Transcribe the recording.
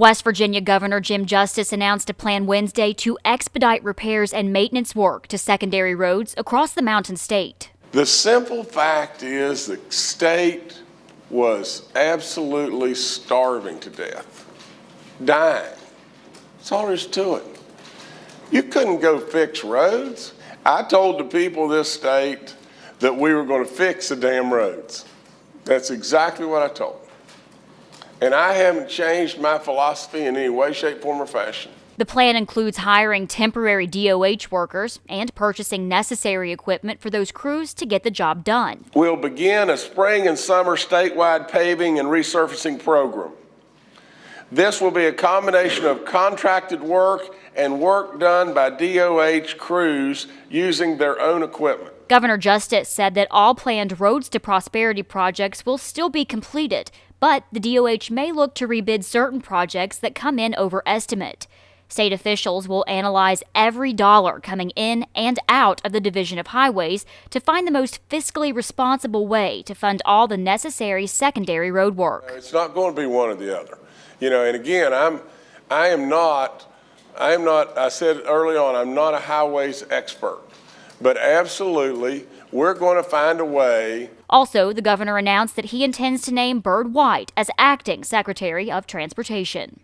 West Virginia Governor Jim Justice announced a plan Wednesday to expedite repairs and maintenance work to secondary roads across the Mountain State. The simple fact is the state was absolutely starving to death, dying. That's all there is to it. You couldn't go fix roads. I told the people of this state that we were going to fix the damn roads. That's exactly what I told them. And I haven't changed my philosophy in any way, shape, form, or fashion. The plan includes hiring temporary DOH workers and purchasing necessary equipment for those crews to get the job done. We'll begin a spring and summer statewide paving and resurfacing program. This will be a combination of contracted work and work done by DOH crews using their own equipment. Governor Justice said that all planned Roads to Prosperity projects will still be completed, but the DOH may look to rebid certain projects that come in over estimate. State officials will analyze every dollar coming in and out of the Division of Highways to find the most fiscally responsible way to fund all the necessary secondary road work. It's not going to be one or the other. You know, and again, I'm, I am not, I am not, I said early on, I'm not a highways expert, but absolutely, we're going to find a way. Also, the governor announced that he intends to name Byrd White as acting Secretary of Transportation.